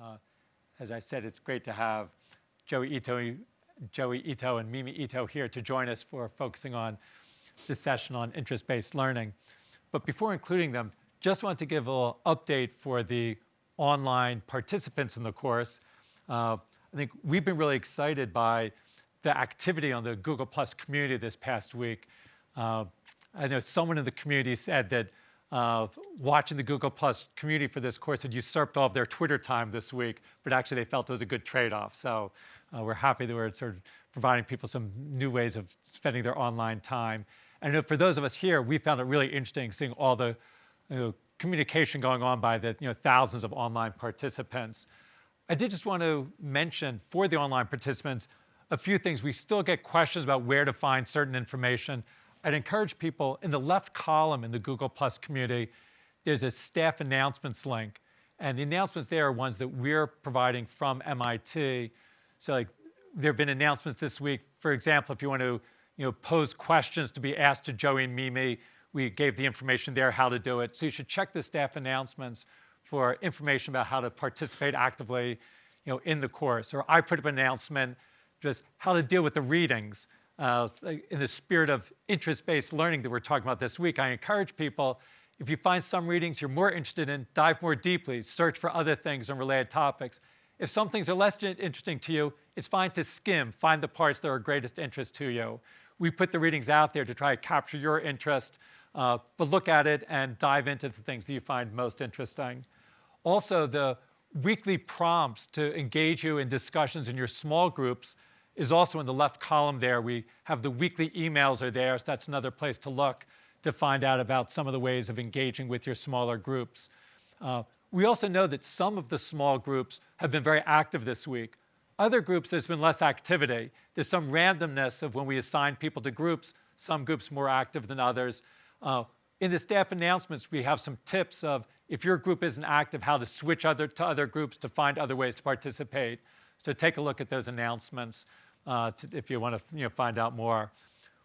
Uh, as I said, it's great to have Joi Ito, Joi Ito and Mimi Ito here to join us for focusing on this session on interest-based learning. But before including them, just want to give a little update for the online participants in the course. Uh, I think we've been really excited by the activity on the Google Plus community this past week. Uh, I know someone in the community said that uh, watching the Google Plus community for this course had usurped all of their Twitter time this week, but actually they felt it was a good trade-off. So uh, we're happy that we're sort of providing people some new ways of spending their online time. And for those of us here, we found it really interesting seeing all the you know, communication going on by the you know, thousands of online participants. I did just want to mention for the online participants a few things. We still get questions about where to find certain information. I'd encourage people in the left column in the Google Plus community, there's a staff announcements link. And the announcements there are ones that we're providing from MIT. So like there have been announcements this week. For example, if you want to you know, pose questions to be asked to Joi and Mimi, we gave the information there how to do it. So you should check the staff announcements for information about how to participate actively you know, in the course. Or I put up an announcement just how to deal with the readings uh, in the spirit of interest-based learning that we're talking about this week, I encourage people, if you find some readings you're more interested in, dive more deeply, search for other things and related topics. If some things are less interesting to you, it's fine to skim, find the parts that are of greatest interest to you. We put the readings out there to try to capture your interest, uh, but look at it and dive into the things that you find most interesting. Also, the weekly prompts to engage you in discussions in your small groups is also in the left column there. We have the weekly emails are there, so that's another place to look to find out about some of the ways of engaging with your smaller groups. Uh, we also know that some of the small groups have been very active this week. Other groups, there's been less activity. There's some randomness of when we assign people to groups, some groups more active than others. Uh, in the staff announcements, we have some tips of if your group isn't active, how to switch other, to other groups to find other ways to participate. So take a look at those announcements uh, to, if you want to you know, find out more.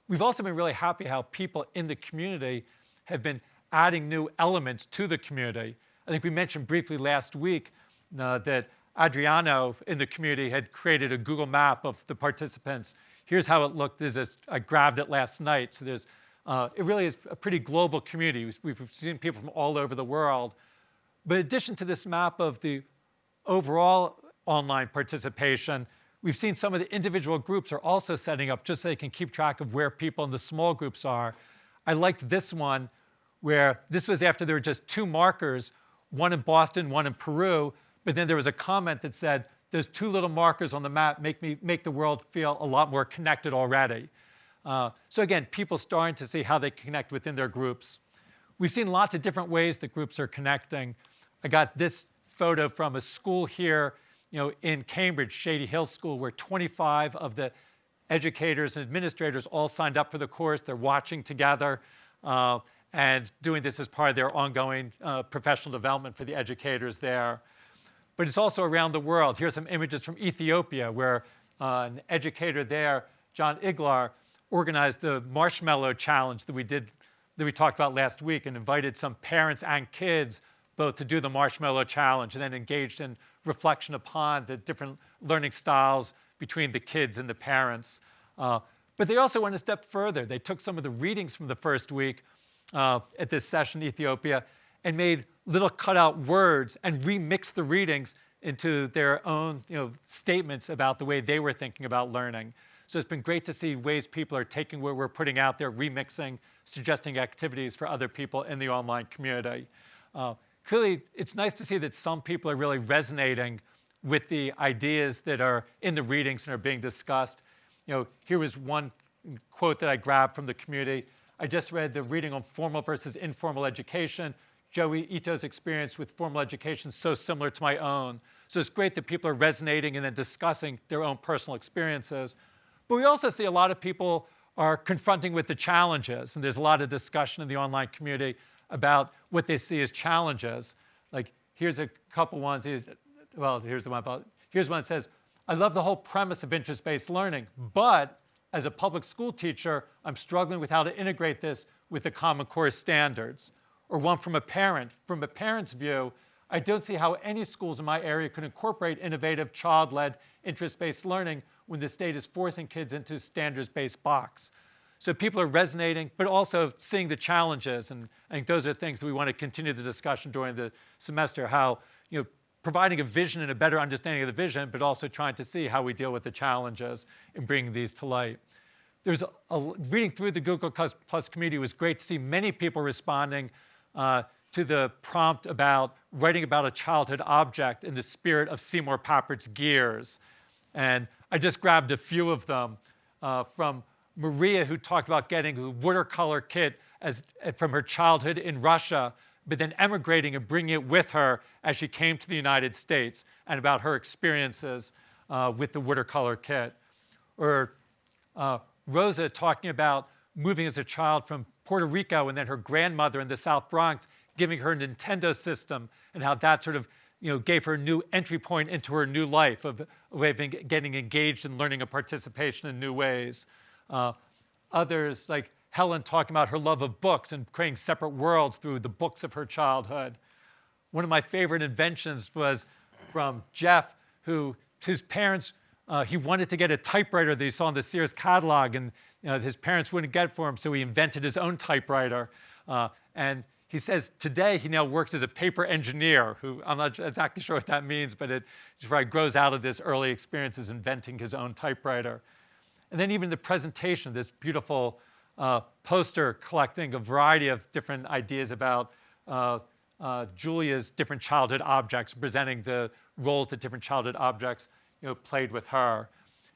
We've also been really happy how people in the community have been adding new elements to the community. I think we mentioned briefly last week uh, that Adriano in the community had created a Google map of the participants. Here's how it looked. This is, I grabbed it last night. So there's, uh, it really is a pretty global community. We've seen people from all over the world. But in addition to this map of the overall online participation, We've seen some of the individual groups are also setting up just so they can keep track of where people in the small groups are. I liked this one where this was after there were just two markers, one in Boston, one in Peru, but then there was a comment that said, there's two little markers on the map make, me, make the world feel a lot more connected already. Uh, so again, people starting to see how they connect within their groups. We've seen lots of different ways that groups are connecting. I got this photo from a school here you know, in Cambridge, Shady Hill School, where 25 of the educators and administrators all signed up for the course. They're watching together uh, and doing this as part of their ongoing uh, professional development for the educators there. But it's also around the world. Here's some images from Ethiopia, where uh, an educator there, John Iglar, organized the Marshmallow Challenge that we did, that we talked about last week, and invited some parents and kids both to do the Marshmallow Challenge and then engaged in reflection upon the different learning styles between the kids and the parents. Uh, but they also went a step further. They took some of the readings from the first week uh, at this session in Ethiopia and made little cutout words and remixed the readings into their own you know, statements about the way they were thinking about learning. So it's been great to see ways people are taking what we're putting out there, remixing, suggesting activities for other people in the online community. Uh, clearly, it's nice to see that some people are really resonating with the ideas that are in the readings and are being discussed. You know, here was one quote that I grabbed from the community. I just read the reading on formal versus informal education. Joi Ito's experience with formal education so similar to my own. So it's great that people are resonating and then discussing their own personal experiences. But we also see a lot of people are confronting with the challenges, and there's a lot of discussion in the online community about what they see as challenges. Like here's a couple ones. Well, here's the one about, here's one that says, I love the whole premise of interest-based learning, but as a public school teacher, I'm struggling with how to integrate this with the Common Core standards. Or one from a parent. From a parent's view, I don't see how any schools in my area could incorporate innovative child-led interest-based learning when the state is forcing kids into standards-based box. So people are resonating, but also seeing the challenges. And I think those are things that we want to continue the discussion during the semester, how you know, providing a vision and a better understanding of the vision, but also trying to see how we deal with the challenges and bringing these to light. There's a, a, reading through the Google Plus community was great to see many people responding uh, to the prompt about writing about a childhood object in the spirit of Seymour Papert's Gears. And I just grabbed a few of them uh, from Maria, who talked about getting a watercolor kit as, from her childhood in Russia, but then emigrating and bringing it with her as she came to the United States, and about her experiences uh, with the watercolor kit. Or uh, Rosa talking about moving as a child from Puerto Rico and then her grandmother in the South Bronx giving her a Nintendo system and how that sort of you know, gave her a new entry point into her new life of, of getting engaged and learning and participation in new ways. Uh, others, like Helen, talking about her love of books and creating separate worlds through the books of her childhood. One of my favorite inventions was from Jeff, who his parents, uh, he wanted to get a typewriter that he saw in the Sears catalog, and you know, his parents wouldn't get for him, so he invented his own typewriter. Uh, and he says today he now works as a paper engineer, who I'm not exactly sure what that means, but it right, grows out of this early experience experiences inventing his own typewriter. And then even the presentation, this beautiful uh, poster collecting a variety of different ideas about uh, uh, Julia's different childhood objects, presenting the roles that different childhood objects you know, played with her.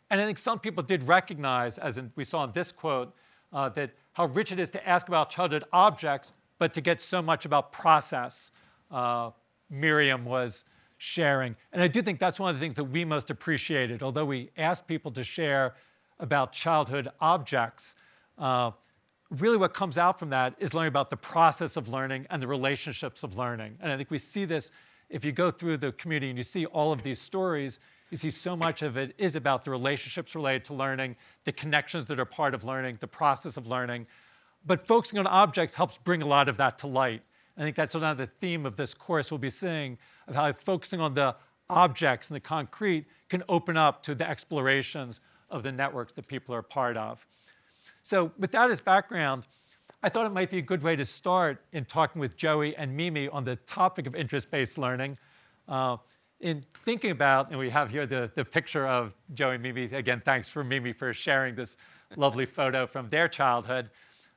And I think some people did recognize, as in, we saw in this quote, uh, that how rich it is to ask about childhood objects, but to get so much about process, uh, Miriam was sharing. And I do think that's one of the things that we most appreciated. Although we asked people to share about childhood objects, uh, really what comes out from that is learning about the process of learning and the relationships of learning. And I think we see this if you go through the community and you see all of these stories, you see so much of it is about the relationships related to learning, the connections that are part of learning, the process of learning, but focusing on objects helps bring a lot of that to light. I think that's another theme of this course we'll be seeing, of how focusing on the objects and the concrete can open up to the explorations of the networks that people are part of. So with that as background, I thought it might be a good way to start in talking with Joi and Mimi on the topic of interest-based learning. Uh, in thinking about, and we have here the, the picture of Joi and Mimi. Again, thanks for Mimi for sharing this lovely photo from their childhood.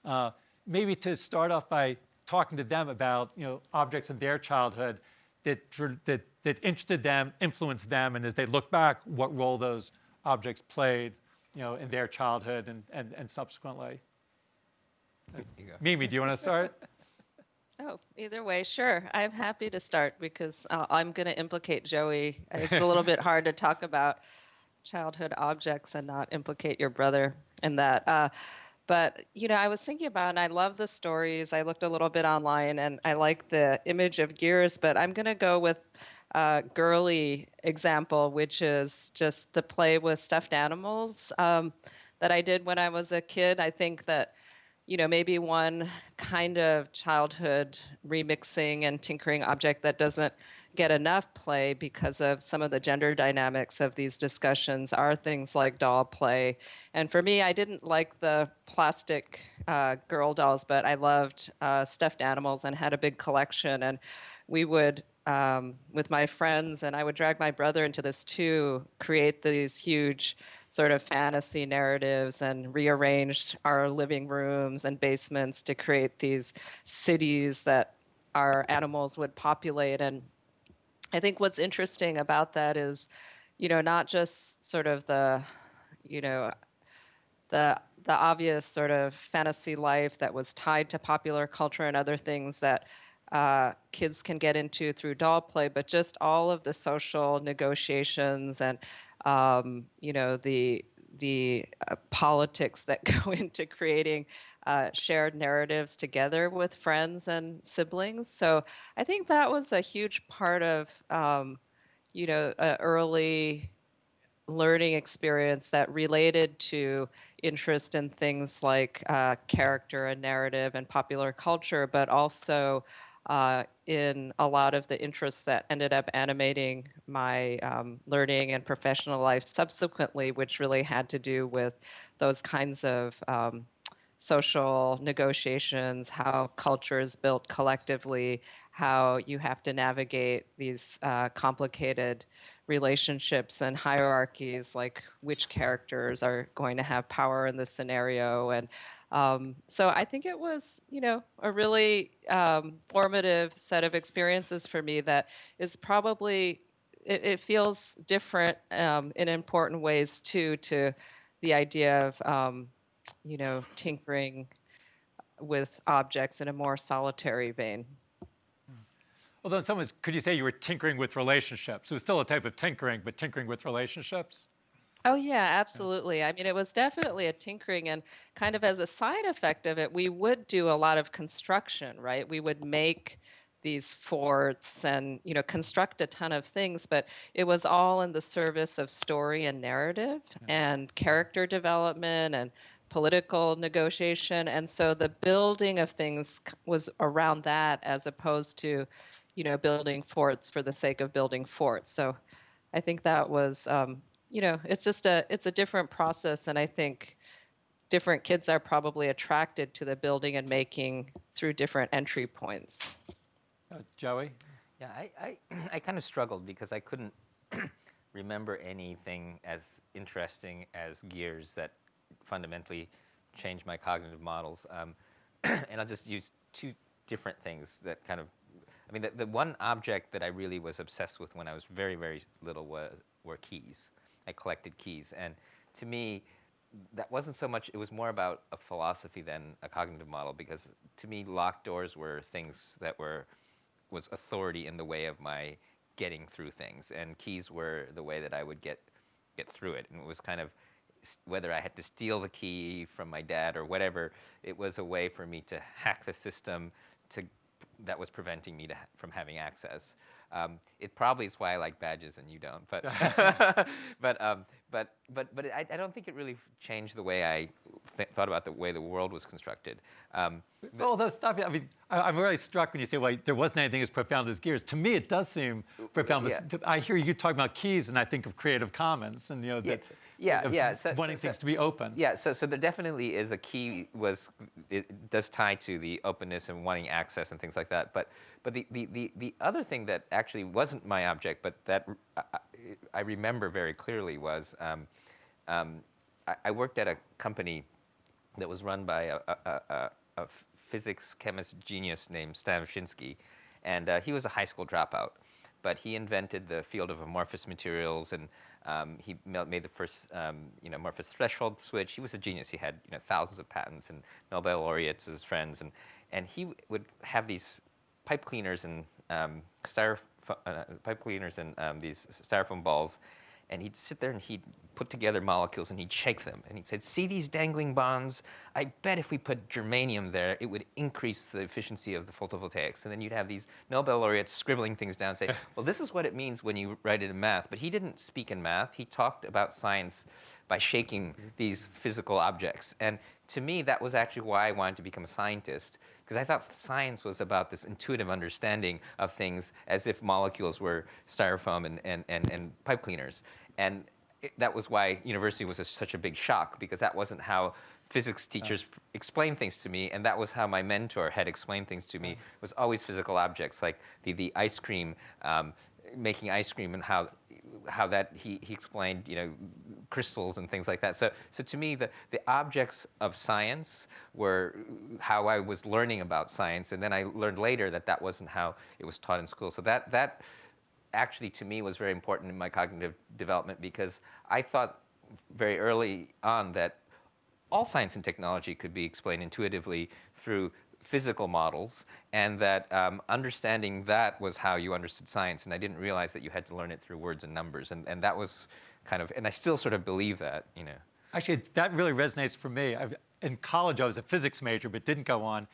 Uh, maybe to start off by talking to them about you know, objects in their childhood that, that, that interested them, influenced them, and as they look back, what role those objects played you know, in their childhood and, and, and subsequently. Mimi, do you want to start? Oh, either way, sure. I'm happy to start because uh, I'm going to implicate Joi. It's a little bit hard to talk about childhood objects and not implicate your brother in that. Uh, but you know, I was thinking about, and I love the stories. I looked a little bit online, and I like the image of gears. But I'm going to go with a girly example, which is just the play with stuffed animals um, that I did when I was a kid. I think that you know maybe one kind of childhood remixing and tinkering object that doesn't get enough play because of some of the gender dynamics of these discussions are things like doll play. And for me, I didn't like the plastic uh, girl dolls, but I loved uh, stuffed animals and had a big collection. And we would, um, with my friends, and I would drag my brother into this too, create these huge sort of fantasy narratives and rearrange our living rooms and basements to create these cities that our animals would populate. And I think what's interesting about that is, you know, not just sort of the, you know, the the obvious sort of fantasy life that was tied to popular culture and other things that uh, kids can get into through doll play, but just all of the social negotiations and um, you know the the uh, politics that go into creating uh, shared narratives together with friends and siblings. So I think that was a huge part of, um, you know, early learning experience that related to interest in things like uh, character and narrative and popular culture, but also uh, in a lot of the interests that ended up animating my um, learning and professional life subsequently, which really had to do with those kinds of um, social negotiations, how culture is built collectively, how you have to navigate these uh, complicated relationships and hierarchies, like which characters are going to have power in this scenario. And um, so I think it was, you know, a really um, formative set of experiences for me that is probably, it, it feels different um, in important ways too to the idea of um, you know, tinkering with objects in a more solitary vein. Although in some ways, could you say you were tinkering with relationships? It was still a type of tinkering, but tinkering with relationships? Oh, yeah, absolutely. I mean, it was definitely a tinkering, and kind of as a side effect of it, we would do a lot of construction, right? We would make these forts and you know construct a ton of things but it was all in the service of story and narrative and character development and political negotiation. And so the building of things was around that as opposed to, you know, building forts for the sake of building forts. So I think that was, um, you know, it's just a, it's a different process. And I think different kids are probably attracted to the building and making through different entry points. Uh, Joi? Yeah, I, I, I kind of struggled because I couldn't remember anything as interesting as gears that fundamentally change my cognitive models. Um, and I'll just use two different things that kind of, I mean, the, the one object that I really was obsessed with when I was very, very little was, were keys. I collected keys. And to me, that wasn't so much, it was more about a philosophy than a cognitive model because to me, locked doors were things that were, was authority in the way of my getting through things. And keys were the way that I would get, get through it. And it was kind of, whether I had to steal the key from my dad or whatever, it was a way for me to hack the system to, that was preventing me to, from having access. Um, it probably is why I like badges and you don't, but but um, but but but I, I, don't think it really changed the way I th thought about the way the world was constructed. Um, Although stuff, I mean, I, am really struck when you say, well, there wasn't anything as profound as gears. To me, it does seem profound. Yeah. I hear you talking about keys, and I think of Creative Commons, and you know that yeah, yeah. yeah. So, wanting so, things to be open. Yeah, so so there definitely is a key was it does tie to the openness and wanting access and things like that. But but the the the, the other thing that actually wasn't my object, but that I, I remember very clearly was um, um, I, I, worked at a company that was run by a, a, a, a physics chemist genius named Stan Ovshinsky, and uh, he was a high school dropout but he invented the field of amorphous materials and um, he made the first, um, you know, amorphous threshold switch. He was a genius. He had, you know, thousands of patents and Nobel laureates as friends. And, and he would have these pipe cleaners and um, uh, pipe cleaners and um, these styrofoam balls and he'd sit there and he'd put together molecules and he'd shake them. And he said, see these dangling bonds? I bet if we put germanium there, it would increase the efficiency of the photovoltaics. And then you'd have these Nobel laureates scribbling things down and say, well, this is what it means when you write it in math. But he didn't speak in math. He talked about science by shaking mm-hmm. these physical objects. And to me, that was actually why I wanted to become a scientist, because I thought science was about this intuitive understanding of things as if molecules were styrofoam and, and, and, and pipe cleaners. And it, that was why university was a, such a big shock, because that wasn't how physics teachers oh. explained things to me, and that was how my mentor had explained things to me, was always physical objects, like the, the ice cream, um, making ice cream and how how that he, he explained you know crystals and things like that. So so to me the the objects of science were how I was learning about science, and then I learned later that that wasn't how it was taught in school. So that that actually to me was very important in my cognitive development because I thought very early on that all science and technology could be explained intuitively through physical models, and that um, understanding that was how you understood science. And I didn't realize that you had to learn it through words and numbers. And, and that was kind of, and I still sort of believe that, you know. Actually, that really resonates for me. I've, in college, I was a physics major, but didn't go on.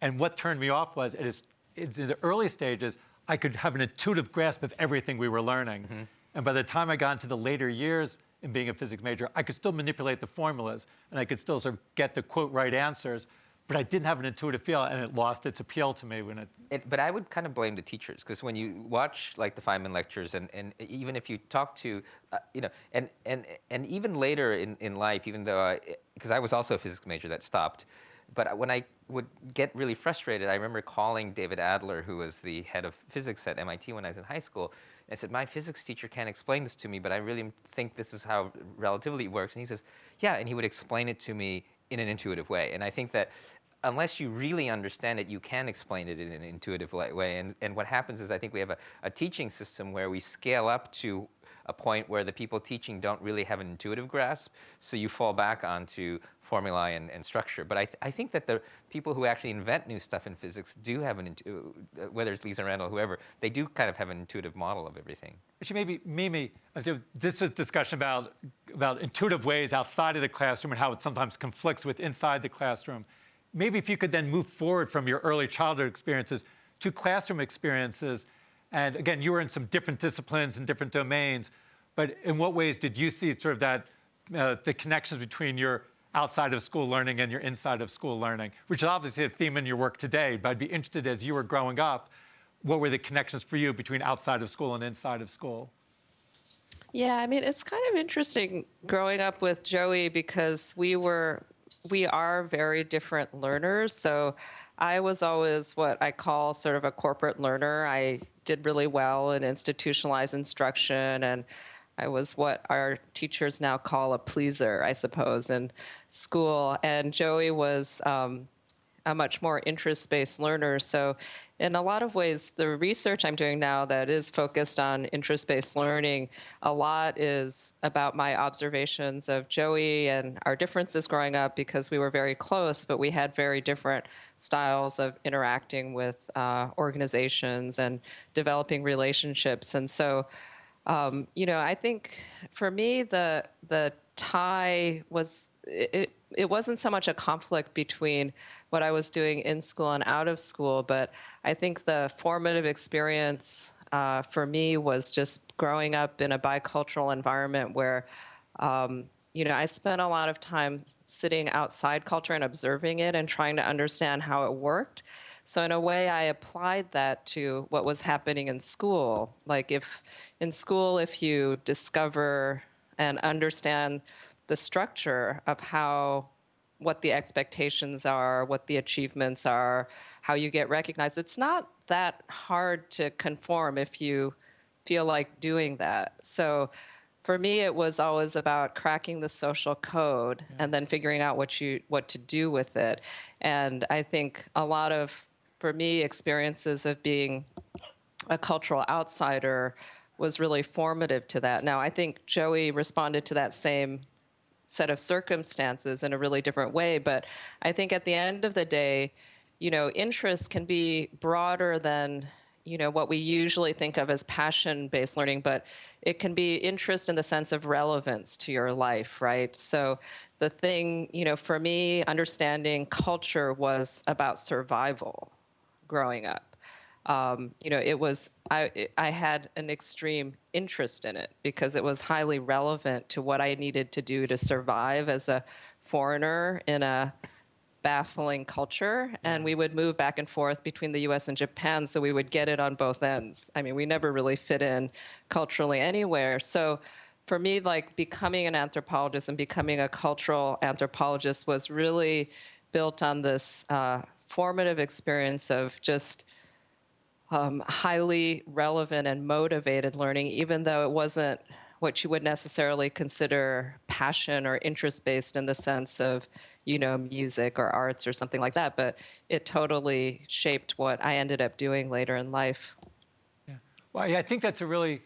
And what turned me off was, it is, in the early stages, I could have an intuitive grasp of everything we were learning. Mm -hmm. And by the time I got into the later years in being a physics major, I could still manipulate the formulas, and I could still sort of get the quote right answers. but I didn't have an intuitive feel, and it lost its appeal to me when it. It, but I would kind of blame the teachers because when you watch like the Feynman lectures, and, and even if you talk to, uh, you know, and, and, and even later in, in life, even though I, because I was also a physics major that stopped, but when I would get really frustrated, I remember calling David Adler, who was the head of physics at MIT when I was in high school. I said, my physics teacher can't explain this to me, but I really think this is how relativity works. And he says, yeah, and he would explain it to me in an intuitive way. And I think that unless you really understand it, you can explain it in an intuitive way. And, and what happens is I think we have a, a teaching system where we scale up to a point where the people teaching don't really have an intuitive grasp, so you fall back onto formulae and, and structure. But I, th I think that the people who actually invent new stuff in physics do have an, uh, whether it's Lisa Randall, whoever, they do kind of have an intuitive model of everything. Actually, maybe Mimi, this was discussion about, about intuitive ways outside of the classroom and how it sometimes conflicts with inside the classroom. Maybe if you could then move forward from your early childhood experiences to classroom experiences, and again, you were in some different disciplines and different domains, but in what ways did you see sort of that, uh, the connections between your outside of school learning and your inside of school learning, which is obviously a theme in your work today, but I'd be interested as you were growing up, what were the connections for you between outside of school and inside of school? Yeah, I mean, it's kind of interesting growing up with Joi because we were we are very different learners. So I was always what I call sort of a corporate learner. I did really well in institutionalized instruction and I was what our teachers now call a pleaser, I suppose, in school. And Joi was um, a much more interest-based learner. So in a lot of ways, the research I'm doing now that is focused on interest-based learning, a lot is about my observations of Joi and our differences growing up because we were very close, but we had very different styles of interacting with uh, organizations and developing relationships. And so, um, you know, I think for me, the the tie was it, it wasn't so much a conflict between what I was doing in school and out of school, but I think the formative experience uh, for me was just growing up in a bicultural environment where, um, you know, I spent a lot of time sitting outside culture and observing it and trying to understand how it worked. So in a way, I applied that to what was happening in school. Like if in school, if you discover and understand the structure of how what the expectations are, what the achievements are, how you get recognized. It's not that hard to conform if you feel like doing that. So for me it was always about cracking the social code yeah. and then figuring out what you what to do with it. And I think a lot of for me experiences of being a cultural outsider was really formative to that. Now I think Joi responded to that same set of circumstances in a really different way. But I think at the end of the day, you know, interest can be broader than you know what we usually think of as passion based learning but it can be interest in the sense of relevance to your life right so the thing you know for me understanding culture was about survival growing up um, you know, it was I I had an extreme interest in it because it was highly relevant to what I needed to do to survive as a foreigner in a baffling culture and we would move back and forth between the US and Japan so we would get it on both ends. I mean, we never really fit in culturally anywhere. So for me like becoming an anthropologist and becoming a cultural anthropologist was really built on this uh, formative experience of just um, highly relevant and motivated learning, even though it wasn't what you would necessarily consider passion or interest based in the sense of, you know, music or arts or something like that. But it totally shaped what I ended up doing later in life. Yeah. Well, yeah, I think that's a really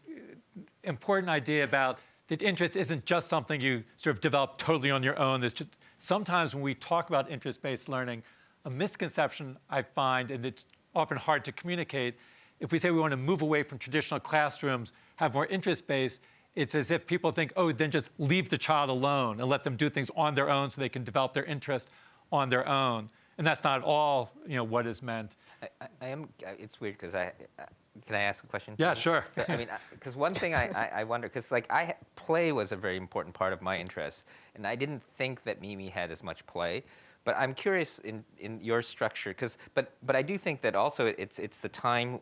important idea about that interest isn't just something you sort of develop totally on your own. There's just, sometimes when we talk about interest based learning, a misconception I find, and it's often hard to communicate. If we say we want to move away from traditional classrooms, have more interest-based, it's as if people think, oh, then just leave the child alone and let them do things on their own so they can develop their interest on their own. And that's not at all, you know, what is meant. I, I, I am. Uh, it's weird because I. Uh, can I ask a question? Yeah, sure. So, I mean, because one thing I, I, I wonder, because like I play was a very important part of my interest, and I didn't think that Mimi had as much play, but I'm curious in, in your structure, because but but I do think that also it's it's the time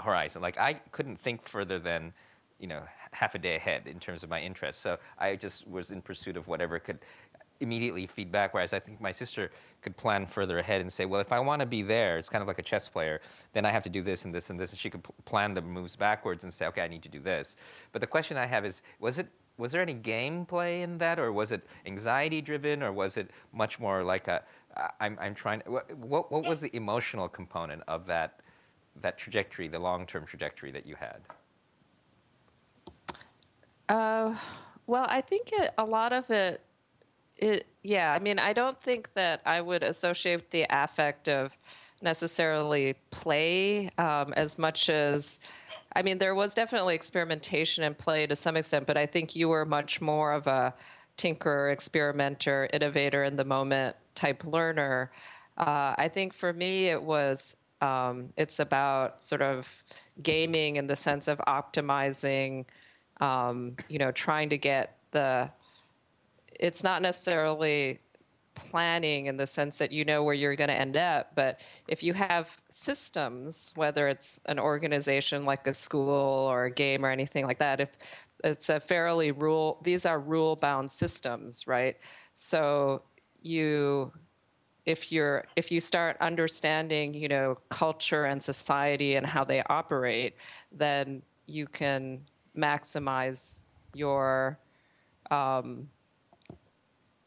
horizon. Like I couldn't think further than, you know, half a day ahead in terms of my interests. So I just was in pursuit of whatever could immediately feed back. Whereas I think my sister could plan further ahead and say, well, if I want to be there, it's kind of like a chess player, then I have to do this and this and this. And she could plan the moves backwards and say, okay, I need to do this. But the question I have is, was it was there any gameplay in that, or was it anxiety driven, or was it much more like a I'm, I'm trying. What, what, was the emotional component of that that trajectory, the long term trajectory that you had? Uh, well, I think it, a lot of it, it, yeah. I mean, I don't think that I would associate the affect of necessarily play um, as much as, I mean, there was definitely experimentation and play to some extent, but I think you were much more of a tinker, experimenter, innovator in the moment type learner. Uh, I think for me, it was um, it's about sort of gaming in the sense of optimizing um, you know, trying to get the, it's not necessarily planning in the sense that you know where you're going to end up, but if you have systems, whether it's an organization like a school or a game or anything like that, if it's a fairly rule, these are rule bound systems, right? So you, if you're if you start understanding you know culture and society and how they operate then you can maximize your um,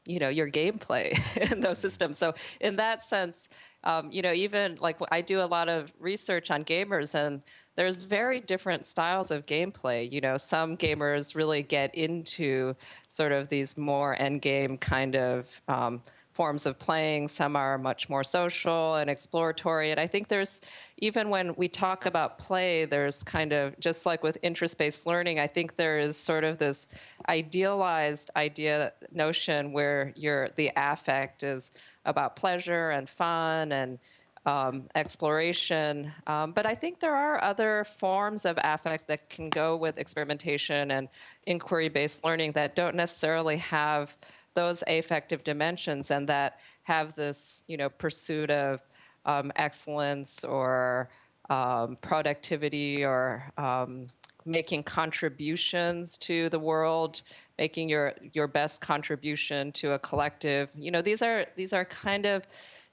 you know your gameplay in those systems. So in that sense um, you know even like i do a lot of research on gamers and there's very different styles of gameplay. You know some gamers really get into sort of these more end game kind of um, forms of playing. Some are much more social and exploratory. And I think there's, even when we talk about play, there's kind of, just like with interest based learning, I think there is sort of this idealized idea, notion where your, the affect is about pleasure and fun and um, exploration. Um, but I think there are other forms of affect that can go with experimentation and inquiry based learning that don't necessarily have those affective dimensions and that have this you know pursuit of um, excellence or um, productivity or um, making contributions to the world making your your best contribution to a collective. You know these are these are kind of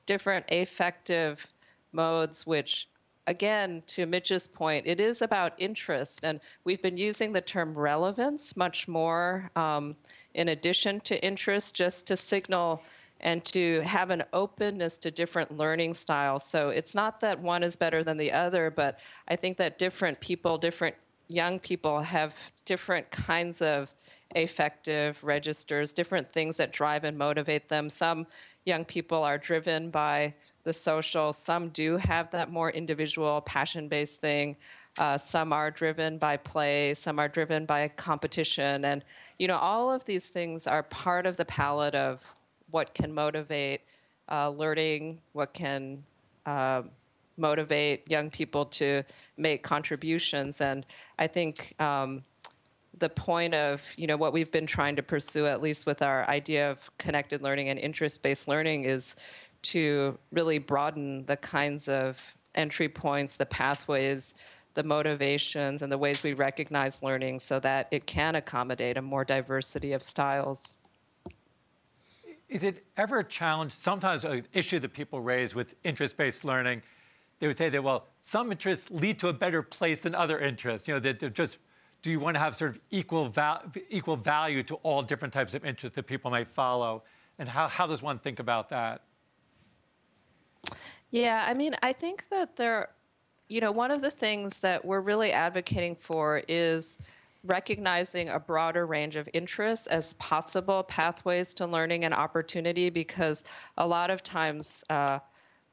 different affective modes which again to mitch's point it is about interest and we've been using the term relevance much more um, in addition to interest, just to signal and to have an openness to different learning styles. So it's not that one is better than the other, but I think that different people, different young people have different kinds of affective registers, different things that drive and motivate them. Some young people are driven by the social, some do have that more individual, passion based thing. Uh, some are driven by play, some are driven by competition. And, you know, all of these things are part of the palette of what can motivate uh, learning, what can uh, motivate young people to make contributions. And I think um, the point of, you know, what we've been trying to pursue, at least with our idea of connected learning and interest based learning, is to really broaden the kinds of entry points, the pathways the motivations and the ways we recognize learning so that it can accommodate a more diversity of styles. Is it ever a challenge? Sometimes an issue that people raise with interest-based learning, they would say that, well, some interests lead to a better place than other interests. You know, that just, do you want to have sort of equal, val equal value to all different types of interests that people might follow? And how, how does one think about that? Yeah, I mean, I think that there you know, one of the things that we're really advocating for is recognizing a broader range of interests as possible pathways to learning and opportunity because a lot of times uh,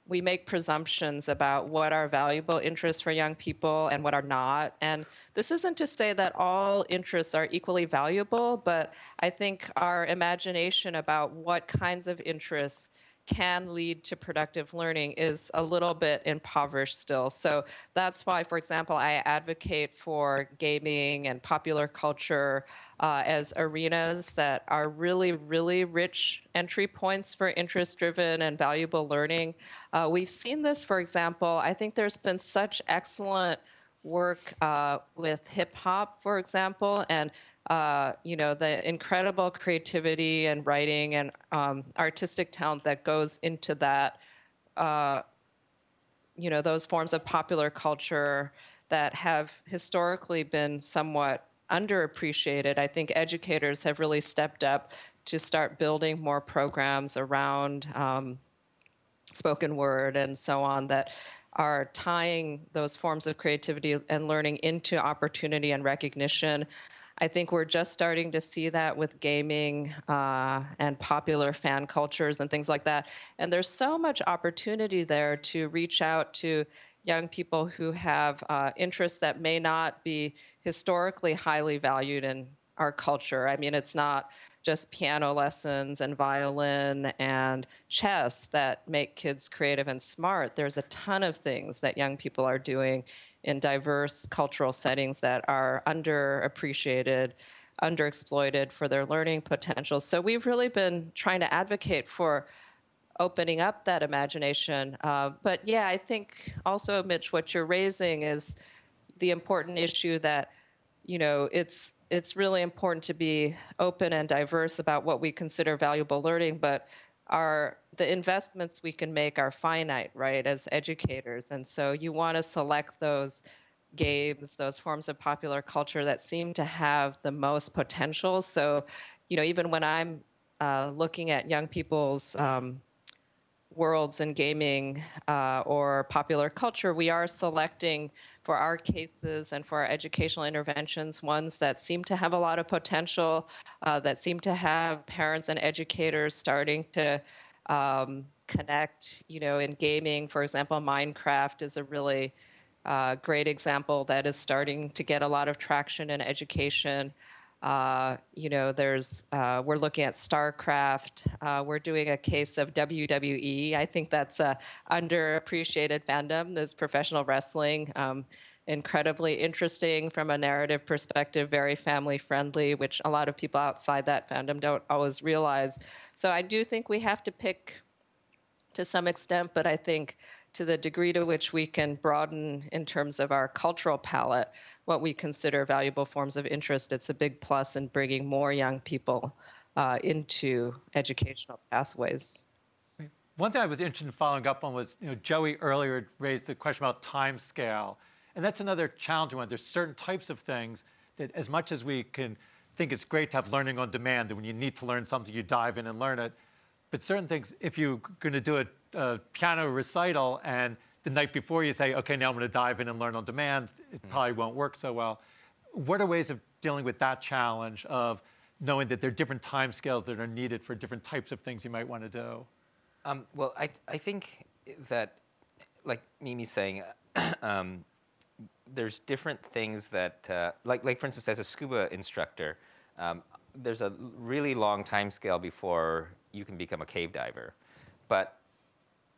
we make presumptions about what are valuable interests for young people and what are not. And this isn't to say that all interests are equally valuable, but I think our imagination about what kinds of interests can lead to productive learning is a little bit impoverished still. So that's why, for example, I advocate for gaming and popular culture uh, as arenas that are really, really rich entry points for interest driven and valuable learning. Uh, we've seen this, for example, I think there's been such excellent work uh, with hip hop, for example, and uh, you know, the incredible creativity and writing and um, artistic talent that goes into that, uh, you know, those forms of popular culture that have historically been somewhat underappreciated. I think educators have really stepped up to start building more programs around um, spoken word and so on that are tying those forms of creativity and learning into opportunity and recognition. I think we're just starting to see that with gaming uh, and popular fan cultures and things like that. And there's so much opportunity there to reach out to young people who have uh, interests that may not be historically highly valued in our culture. I mean, it's not just piano lessons and violin and chess that make kids creative and smart. There's a ton of things that young people are doing in diverse cultural settings that are underappreciated, underexploited for their learning potential. So we've really been trying to advocate for opening up that imagination. Uh, but yeah, I think also, Mitch, what you're raising is the important issue that you know it's it's really important to be open and diverse about what we consider valuable learning, but our the investments we can make are finite, right, as educators. And so you want to select those games, those forms of popular culture that seem to have the most potential. So, you know, even when I'm uh, looking at young people's um, worlds in gaming uh, or popular culture, we are selecting for our cases and for our educational interventions ones that seem to have a lot of potential, uh, that seem to have parents and educators starting to um, connect. You know, in gaming, for example, Minecraft is a really uh, great example that is starting to get a lot of traction in education. Uh, you know, there's uh, we're looking at StarCraft. Uh, we're doing a case of WWE. I think that's a underappreciated fandom. There's professional wrestling. Um, incredibly interesting from a narrative perspective, very family friendly, which a lot of people outside that fandom don't always realize. So I do think we have to pick to some extent, but I think to the degree to which we can broaden in terms of our cultural palette what we consider valuable forms of interest, it's a big plus in bringing more young people uh, into educational pathways. One thing I was interested in following up on was, you know, Joi earlier raised the question about time scale. And that's another challenging one. There's certain types of things that as much as we can think it's great to have learning on demand, that when you need to learn something, you dive in and learn it. But certain things, if you're going to do a, a piano recital and the night before you say, okay, now I'm going to dive in and learn on demand, it mm. probably won't work so well. What are ways of dealing with that challenge of knowing that there are different time scales that are needed for different types of things you might want to do? Um, well, I, th I think that, like Mimi's saying, um, there's different things that, uh, like, like for instance, as a scuba instructor, um, there's a really long time scale before you can become a cave diver. But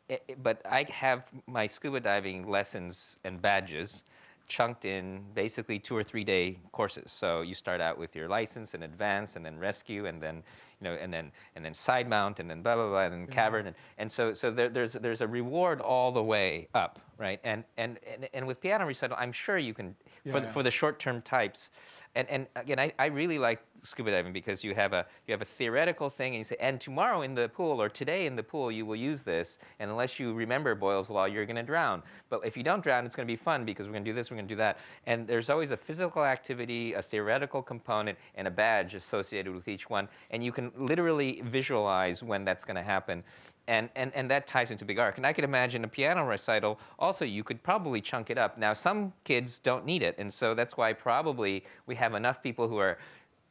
it, but I have my scuba diving lessons and badges chunked in basically two or three day courses. So you start out with your license and advance and then rescue and then you know and then and then side mount and then blah blah blah and then mm-hmm. cavern and, and so so there, there's there's a reward all the way up right? And and and, and with piano recital I'm sure you can yeah, for, the, for the short term types. And and again I, I really like scuba diving because you have a you have a theoretical thing and you say and tomorrow in the pool or today in the pool you will use this. And unless you remember Boyle's law you're going to drown. But if you don't drown it's going to be fun because we're going to do this we're going to do that. And there's always a physical activity a theoretical component and a badge associated with each one. And you can literally visualize when that's going to happen and, and, and that ties into big arc. And I could imagine a piano recital, also you could probably chunk it up. Now some kids don't need it, and so that's why probably we have enough people who are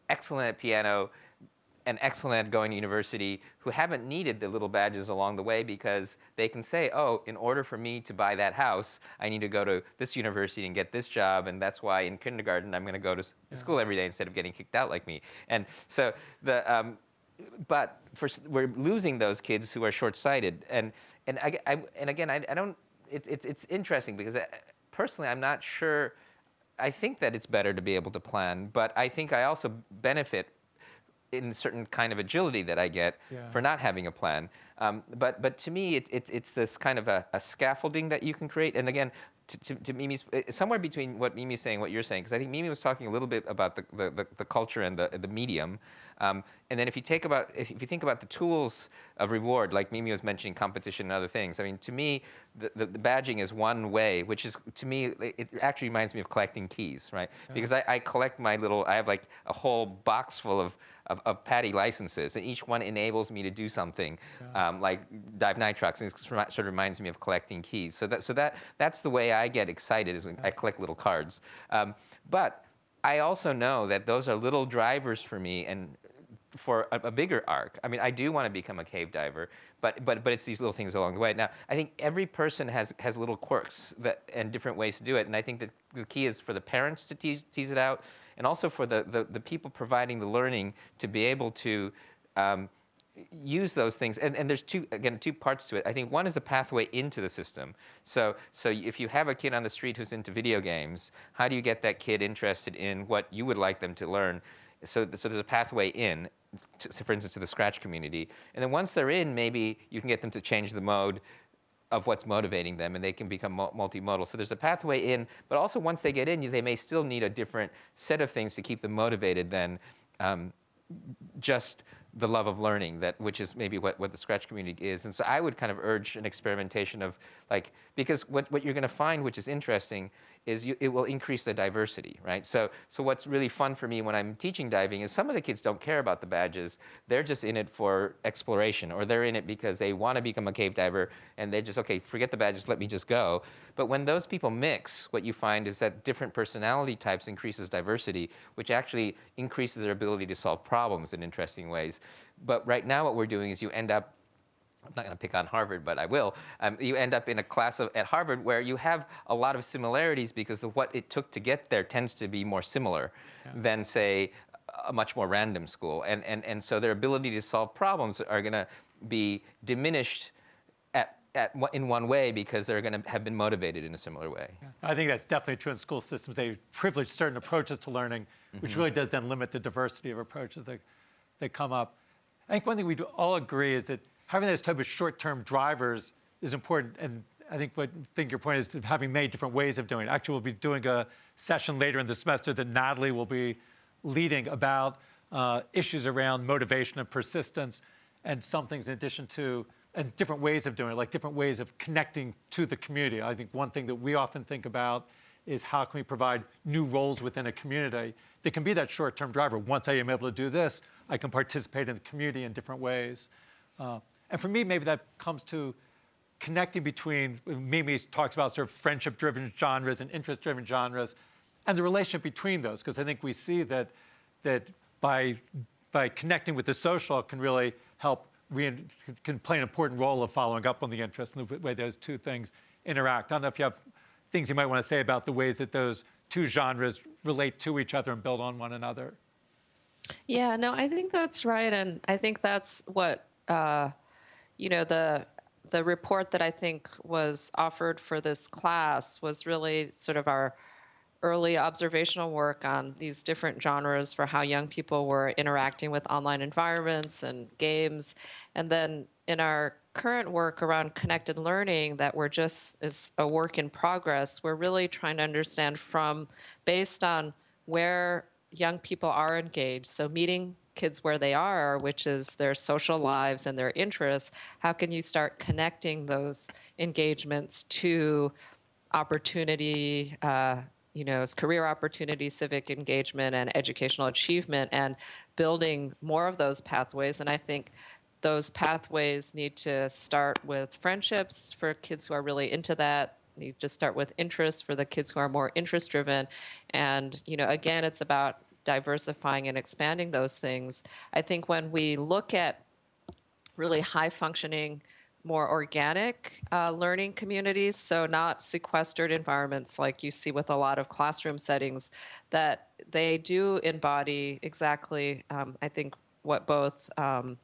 excellent at piano and excellent at going to university who haven't needed the little badges along the way because they can say, oh, in order for me to buy that house, I need to go to this university and get this job, and that's why in kindergarten I'm going to go to yeah. school every day instead of getting kicked out like me. And so the, um, but for, we're losing those kids who are short-sighted, and and I, I- and again, I, I don't. It, it's it's interesting because I, personally, I'm not sure. I think that it's better to be able to plan, but I think I also benefit in certain kind of agility that I get Yeah. for not having a plan. Um, but but to me, it, it, it's this kind of a, a scaffolding that you can create. And again, to, to, to Mimi's uh, somewhere between what Mimi's saying, and what you're saying, because I think Mimi was talking a little bit about the, the, the, the culture and the, the medium. Um, and then if you take about if you think about the tools of reward, like Mimi was mentioning, competition and other things. I mean, to me, the, the, the badging is one way, which is to me it actually reminds me of collecting keys, right? Because I, I collect my little. I have like a whole box full of of, of PADI licenses, and each one enables me to do something, um, like dive nitrox, and it sort of reminds me of collecting keys. So that, so that, that's the way I get excited is when I collect little cards. Um, but I also know that those are little drivers for me, and for a, a bigger arc. I mean, I do want to become a cave diver, but but but it's these little things along the way. Now, I think every person has has little quirks that and different ways to do it, and I think that the key is for the parents to tease, tease it out, and also for the, the the people providing the learning to be able to. Um, use those things and, and there's two again two parts to it i think one is a pathway into the system so so if you have a kid on the street who's into video games how do you get that kid interested in what you would like them to learn so, so there's a pathway in to, for instance to the scratch community. And then once they're in maybe you can get them to change the mode of what's motivating them and they can become multimodal. So there's a pathway in but also once they get in they may still need a different set of things to keep them motivated than um, just the love of learning that which is maybe what, what the scratch community is. And so i would kind of urge an experimentation of like because what, what you're going to find which is interesting is you, it will increase the diversity right? So so what's really fun for me when i'm teaching diving is some of the kids don't care about the badges. They're just in it for exploration or they're in it because they want to become a cave diver and they just okay forget the badges let me just go. But when those people mix what you find is that different personality types increases diversity which actually increases their ability to solve problems in interesting ways. But right now what we're doing is you end up I'm not going to pick on Harvard, but I will. Um, you end up in a class of, at Harvard where you have a lot of similarities because of what it took to get there tends to be more similar than, say, a much more random school. And, and, and so their ability to solve problems are going to be diminished at, at, in one way because they're going to have been motivated in a similar way. I think that's definitely true in school systems. They privilege certain approaches to learning, which really does then limit the diversity of approaches that, that come up. I think one thing we do all agree is that having those type of short-term drivers is important. And I think what I think your point is having many different ways of doing it. Actually, we'll be doing a session later in the semester that Natalie will be leading about uh, issues around motivation and persistence, and some things in addition to and different ways of doing it, like different ways of connecting to the community. I think one thing that we often think about is how can we provide new roles within a community that can be that short-term driver. Once I am able to do this, I can participate in the community in different ways. Uh, and for me, maybe that comes to connecting between Mimi talks about sort of friendship-driven genres and interest-driven genres, and the relationship between those, because I think we see that that by by connecting with the social can really help can play an important role of following up on the interest and the way those two things interact. I don't know if you have things you might want to say about the ways that those two genres relate to each other and build on one another. Yeah, no, I think that's right, and I think that's what uh, you know the the report that I think was offered for this class was really sort of our early observational work on these different genres for how young people were interacting with online environments and games, and then in our current work around connected learning that we're just is a work in progress. We're really trying to understand from based on where young people are engaged. So meeting kids where they are, which is their social lives and their interests, how can you start connecting those engagements to opportunity, uh, you know, career opportunity, civic engagement, and educational achievement, and building more of those pathways. And I think those pathways need to start with friendships for kids who are really into that need to start with interest for the kids who are more interest driven and you know again it's about diversifying and expanding those things i think when we look at really high functioning more organic uh, learning communities so not sequestered environments like you see with a lot of classroom settings that they do embody exactly um, i think what both um,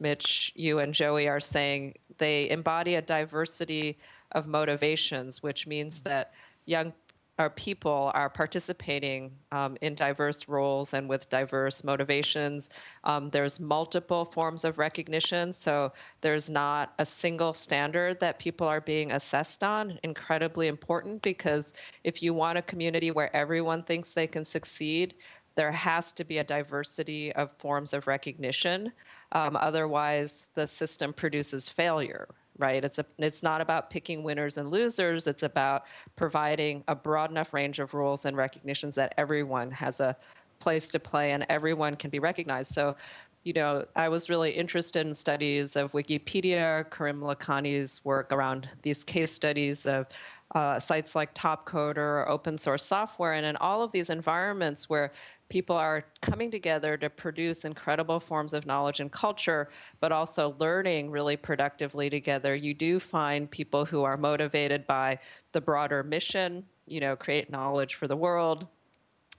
Mitch, you, and Joi are saying. They embody a diversity of motivations, which means that young our people are participating um, in diverse roles and with diverse motivations. Um, there's multiple forms of recognition, so there's not a single standard that people are being assessed on. Incredibly important because if you want a community where everyone thinks they can succeed, there has to be a diversity of forms of recognition. Um, otherwise, the system produces failure, right? It's a, it's not about picking winners and losers. It's about providing a broad enough range of rules and recognitions that everyone has a place to play and everyone can be recognized. So, you know, I was really interested in studies of Wikipedia, Karim Lakhani's work around these case studies of uh, sites like Topcoder or open source software, and in all of these environments where people are coming together to produce incredible forms of knowledge and culture, but also learning really productively together, you do find people who are motivated by the broader mission, you know, create knowledge for the world,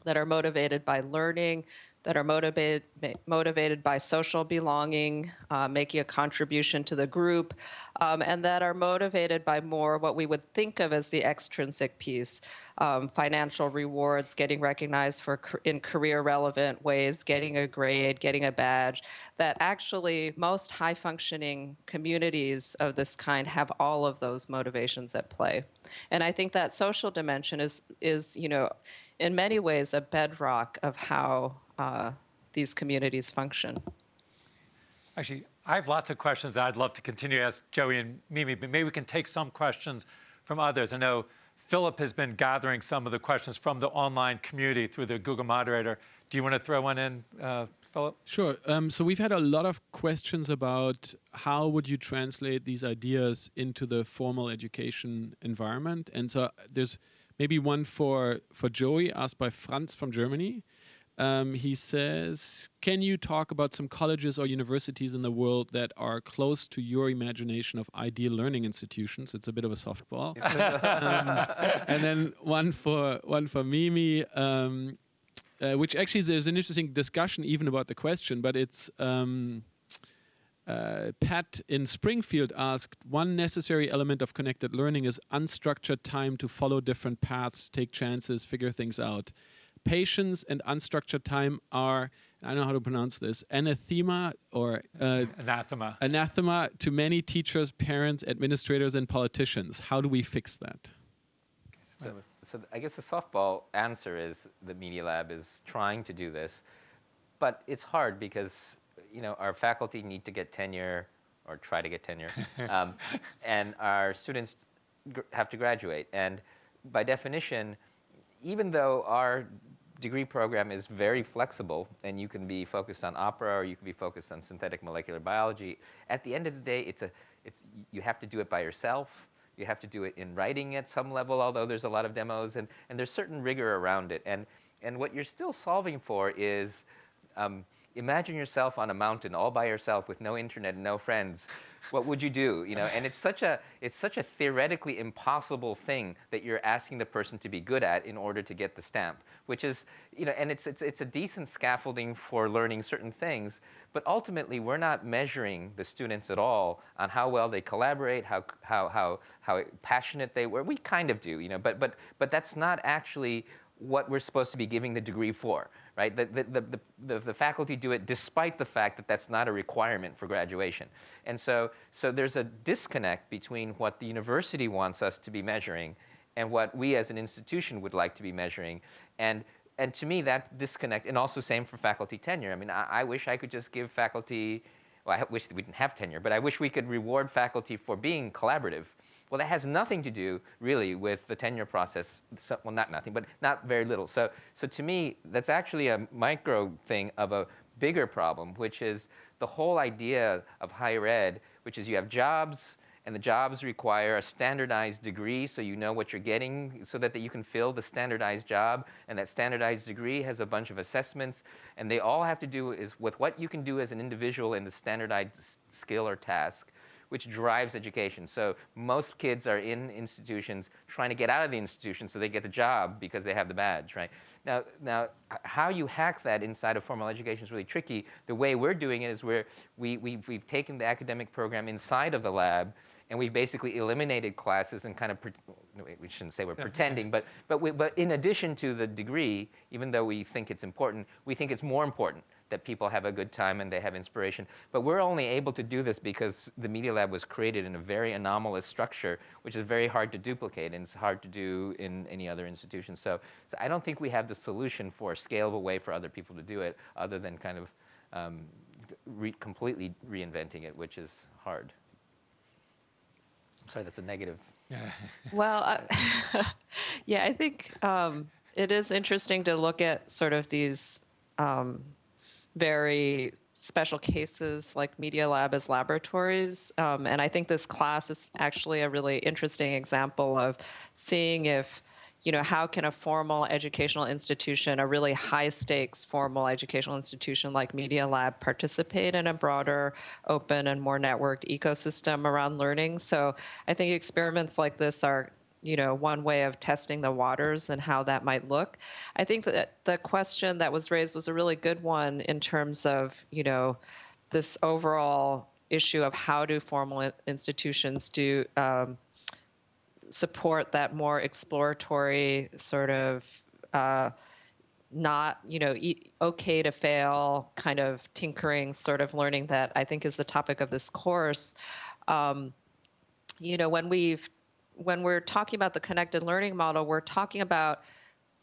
that are motivated by learning, that are motivated motivated by social belonging, uh, making a contribution to the group, um, and that are motivated by more what we would think of as the extrinsic piece, um, financial rewards, getting recognized for in career relevant ways, getting a grade, getting a badge. That actually most high functioning communities of this kind have all of those motivations at play, and I think that social dimension is is you know in many ways a bedrock of how uh, these communities function. Actually, I have lots of questions that I'd love to continue to ask Joi and Mimi, but maybe we can take some questions from others. I know Philip has been gathering some of the questions from the online community through the Google moderator. Do you want to throw one in, uh, Philip? Sure. Um, so we've had a lot of questions about how would you translate these ideas into the formal education environment. And so there's maybe one for, for Joi asked by Franz from Germany. Um, he says, Can you talk about some colleges or universities in the world that are close to your imagination of ideal learning institutions? It's a bit of a softball. um, and then one for one for Mimi, um, uh, which actually there's an interesting discussion even about the question, but it's. Um, uh, Pat in Springfield asked, one necessary element of connected learning is unstructured time to follow different paths, take chances, figure things out patience and unstructured time are I don't know how to pronounce this anathema or uh, anathema anathema to many teachers, parents, administrators, and politicians. How do we fix that? So, so I guess the softball answer is the Media Lab is trying to do this, but it's hard because you know our faculty need to get tenure or try to get tenure, um, and our students have to graduate, and by definition, even though our degree program is very flexible and you can be focused on opera or you can be focused on synthetic molecular biology. At the end of the day, it's a, it's, you have to do it by yourself. You have to do it in writing at some level, although there's a lot of demos, and, and there's certain rigor around it. And, and what you're still solving for is um, imagine yourself on a mountain all by yourself with no internet and no friends. What would you do you know? And it's such a it's such a theoretically impossible thing that you're asking the person to be good at in order to get the stamp which is you know and it's it's, it's a decent scaffolding for learning certain things but ultimately we're not measuring the students at all on how well they collaborate how how how how passionate they were. We kind of do you know but but but that's not actually what we're supposed to be giving the degree for, right? The, the, the, the, the, faculty do it despite the fact that that's not a requirement for graduation. And so, so there's a disconnect between what the university wants us to be measuring and what we as an institution would like to be measuring. And, and to me, that disconnect, and also same for faculty tenure. I mean, I, I wish I could just give faculty, well, I wish we didn't have tenure, but I wish we could reward faculty for being collaborative well, that has nothing to do really with the tenure process. So, well, not nothing, but not very little. So, so to me, that's actually a micro thing of a bigger problem, which is the whole idea of higher ed, which is you have jobs, and the jobs require a standardized degree so you know what you're getting so that, that you can fill the standardized job and that standardized degree has a bunch of assessments and they all have to do is with what you can do as an individual in the standardized skill or task which drives education. So most kids are in institutions trying to get out of the institution so they get the job because they have the badge, right? Now, now how you hack that inside of formal education is really tricky. The way we're doing it is where we, we've, we've taken the academic program inside of the lab and we basically eliminated classes and kind of, we shouldn't say we're pretending, but, but, we, but in addition to the degree, even though we think it's important, we think it's more important that people have a good time and they have inspiration. But we're only able to do this because the Media Lab was created in a very anomalous structure, which is very hard to duplicate and it's hard to do in any other institution. So, so I don't think we have the solution for a scalable way for other people to do it other than kind of um, re completely reinventing it, which is hard. Sorry, that's a negative. well, uh, yeah, I think um, it is interesting to look at sort of these um, very special cases like Media Lab as laboratories. Um, and I think this class is actually a really interesting example of seeing if you know, how can a formal educational institution, a really high stakes formal educational institution like Media Lab, participate in a broader, open, and more networked ecosystem around learning? So I think experiments like this are you know one way of testing the waters and how that might look. I think that the question that was raised was a really good one in terms of you know this overall issue of how do formal institutions do um, support that more exploratory sort of uh, not you know okay to fail kind of tinkering sort of learning that i think is the topic of this course. Um, you know when we've when we're talking about the connected learning model we're talking about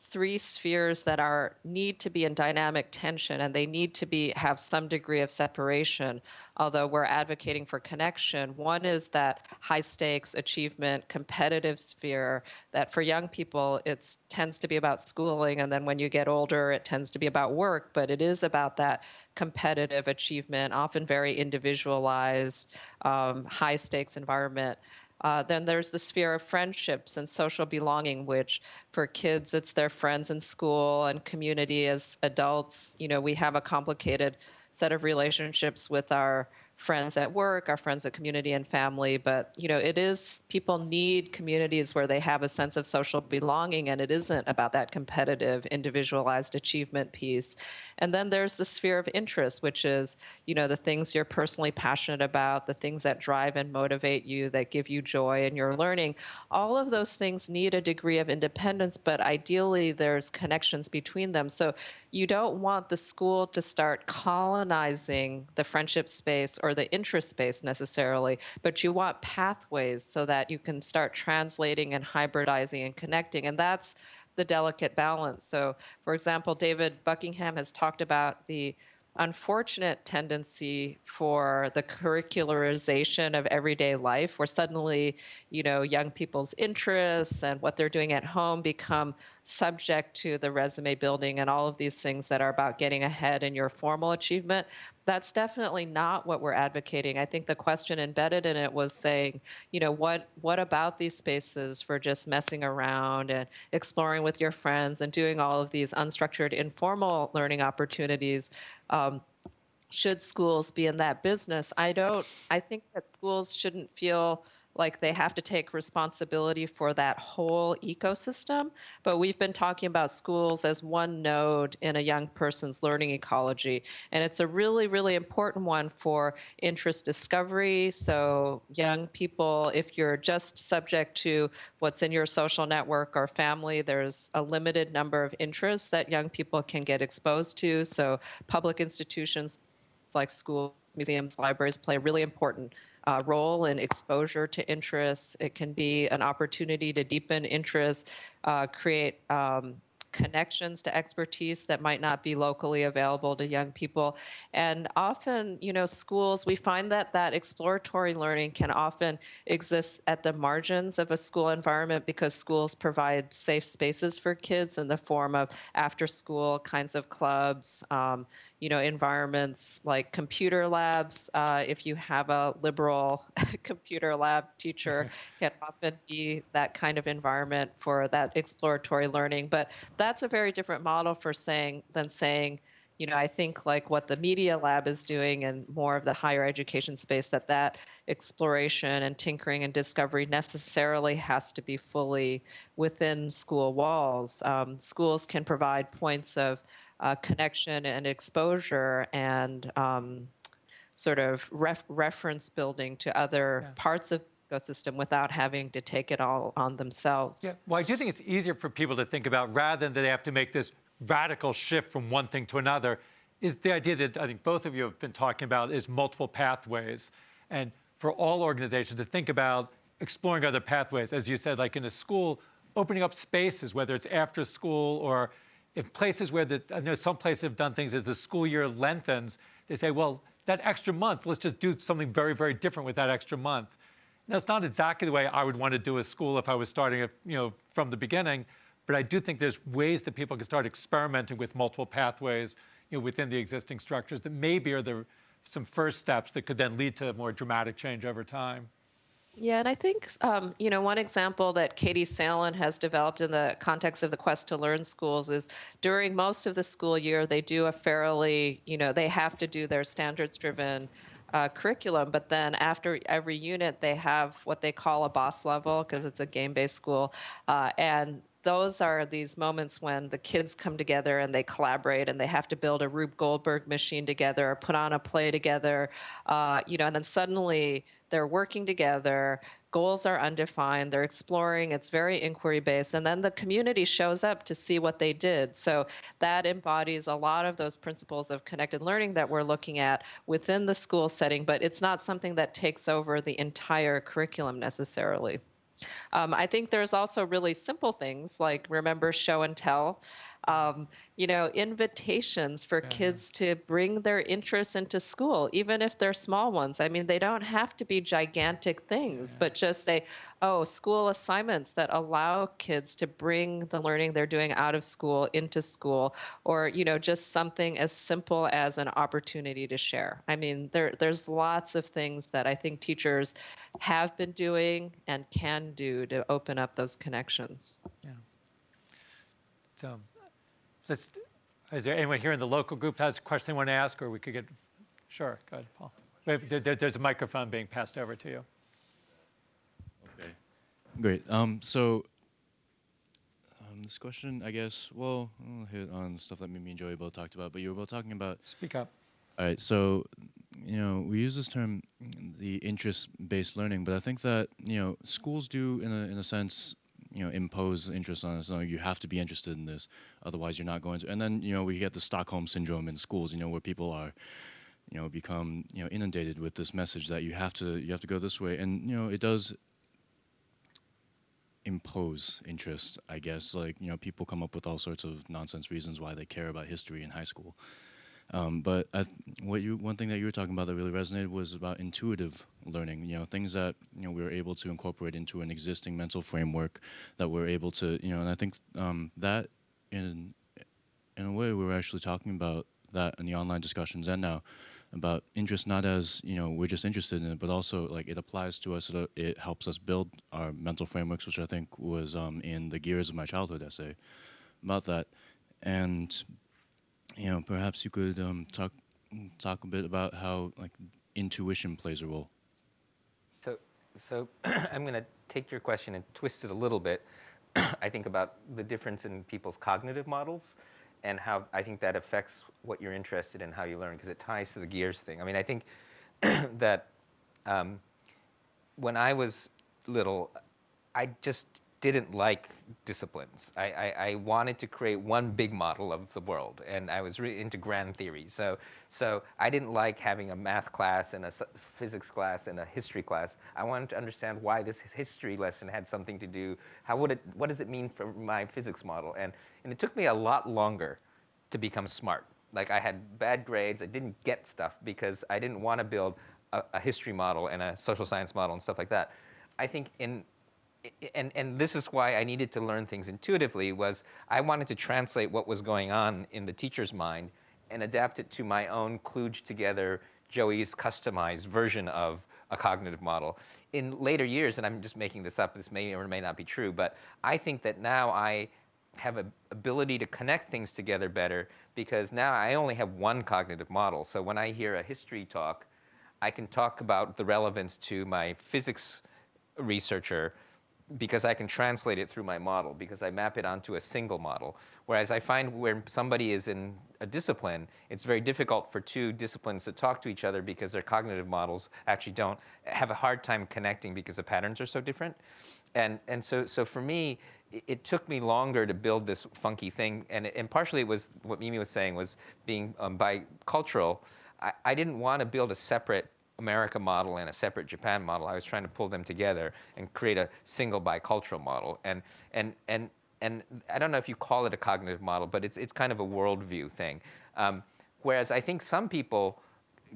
three spheres that are need to be in dynamic tension and they need to be have some degree of separation although we're advocating for connection. One is that high stakes achievement competitive sphere that for young people it tends to be about schooling and then when you get older it tends to be about work but it is about that competitive achievement often very individualized um, high stakes environment uh, then there's the sphere of friendships and social belonging, which for kids, it's their friends in school and community as adults. You know, we have a complicated set of relationships with our friends at work, our friends at community and family. But, you know, it is, people need communities where they have a sense of social belonging, and it isn't about that competitive, individualized achievement piece. And then there's the sphere of interest, which is, you know, the things you're personally passionate about, the things that drive and motivate you, that give you joy in your learning. All of those things need a degree of independence, but ideally there's connections between them. So you don't want the school to start colonizing the friendship space or the interest space necessarily, but you want pathways so that you can start translating and hybridizing and connecting. And that's the delicate balance. So, for example, David Buckingham has talked about the unfortunate tendency for the curricularization of everyday life where suddenly you know young people's interests and what they're doing at home become subject to the resume building and all of these things that are about getting ahead in your formal achievement that's definitely not what we're advocating. I think the question embedded in it was saying, you know, what what about these spaces for just messing around and exploring with your friends and doing all of these unstructured, informal learning opportunities? Um, should schools be in that business? I don't. I think that schools shouldn't feel like they have to take responsibility for that whole ecosystem. But we've been talking about schools as one node in a young person's learning ecology. And it's a really, really important one for interest discovery. So, young people, if you're just subject to what's in your social network or family, there's a limited number of interests that young people can get exposed to. So, public institutions like schools, museums, libraries play a really important uh, role in exposure to interests. It can be an opportunity to deepen interest, uh, create um, connections to expertise that might not be locally available to young people. And often, you know, schools, we find that that exploratory learning can often exist at the margins of a school environment because schools provide safe spaces for kids in the form of after school kinds of clubs. Um, you know, environments like computer labs. Uh, if you have a liberal computer lab teacher, can often be that kind of environment for that exploratory learning. But that's a very different model for saying than saying, you know, I think like what the Media Lab is doing and more of the higher education space, that that exploration and tinkering and discovery necessarily has to be fully within school walls. Um, schools can provide points of uh, connection and exposure and um, sort of ref- reference building to other Yeah. parts of the ecosystem without having to take it all on themselves. Yeah. Well, I do think it's easier for people to think about rather than that they have to make this radical shift from one thing to another. Is the idea that I think both of you have been talking about is multiple pathways, and for all organizations to think about exploring other pathways, as you said, like in a school, opening up spaces, whether it's after school or if places where the I know some places have done things as the school year lengthens, they say, well, that extra month, let's just do something very, very different with that extra month. That's not exactly the way I would want to do a school if I was starting it, you know, from the beginning. But I do think there's ways that people can start experimenting with multiple pathways, you know, within the existing structures that maybe are the some first steps that could then lead to more dramatic change over time. Yeah, and I think um, you know one example that Katie Salen has developed in the context of the Quest to Learn schools is during most of the school year they do a fairly you know they have to do their standards-driven uh, curriculum, but then after every unit they have what they call a boss level because it's a game-based school, uh, and those are these moments when the kids come together and they collaborate and they have to build a Rube Goldberg machine together or put on a play together, uh, you know, and then suddenly they're working together. Goals are undefined. They're exploring. It's very inquiry based. And then the community shows up to see what they did. So that embodies a lot of those principles of connected learning that we're looking at within the school setting, but it's not something that takes over the entire curriculum necessarily. Um, I think there's also really simple things like remember show and tell. Um, you know, invitations for kids to bring their interests into school, even if they're small ones. I mean, they don't have to be gigantic things, but just say, oh, school assignments that allow kids to bring the learning they're doing out of school into school, or, you know, just something as simple as an opportunity to share. I mean, there, there's lots of things that I think teachers have been doing and can do to open up those connections. Yeah. So, let's. Is there anyone here in the local group that has a question they want to ask, or we could get? Sure, go ahead, Paul. Wait, there- there- there's a microphone being passed over to you. Okay, great. Um, so um, this question, I guess, well, I'll hit on stuff that me and Joi both talked about, but you were both talking about. Speak up. All right, so you know, we use this term, the interest-based learning, but I think that you know, schools do, in a in a sense, you know, impose interest on us. No, you have to be interested in this, otherwise you're not going to. And then you know, we get the Stockholm syndrome in schools. You know, where people are you know become you know inundated with this message that you have to you have to go this way and you know it does impose interest i guess like you know people come up with all sorts of nonsense reasons why they care about history in high school um, but I, what you one thing that you were talking about that really resonated was about intuitive learning you know things that you know we were able to incorporate into an existing mental framework that we're able to you know and i think um, that in in a way we were actually talking about that in the online discussions and now about interest not as you know we're just interested in it but also like it applies to us it, helps us build our mental frameworks which i think was um, in the gears of my childhood essay about that. And you know perhaps you could um, talk talk a bit about how like intuition plays a role So, so I'm going to take your question and twist it a little bit. I think about the difference in people's cognitive models and how I think that affects what you're interested in, how you learn, because it ties to the gears thing. I mean, I think that um, when I was little, I just didn't like disciplines. I, I, I wanted to create one big model of the world, and I was really into grand theories. So, so I didn't like having a math class and a physics class and a history class. I wanted to understand why this history lesson had something to do. How would it? What does it mean for my physics model? And and it took me a lot longer to become smart. Like I had bad grades. I didn't get stuff because I didn't want to build a, a history model and a social science model and stuff like that. I think in and, and this is why I needed to learn things intuitively was I wanted to translate what was going on in the teacher's mind and adapt it to my own kludged together Joi's customized version of a cognitive model. In later years, and I'm just making this up, this may or may not be true, but I think that now I have a ability to connect things together better because now I only have one cognitive model. So when I hear a history talk, I can talk about the relevance to my physics researcher because I can translate it through my model because I map it onto a single model. Whereas I find where somebody is in a discipline, it's very difficult for two disciplines to talk to each other because their cognitive models actually don't have a hard time connecting because the patterns are so different. And, and so, so for me, it, took me longer to build this funky thing. And, and partially it was what Mimi was saying was being um, bicultural. I, I didn't want to build a separate America model and a separate Japan model. I was trying to pull them together and create a single bicultural model. And, and, and, and I don't know if you call it a cognitive model, but it's, it's kind of a worldview thing. Um, whereas I think some people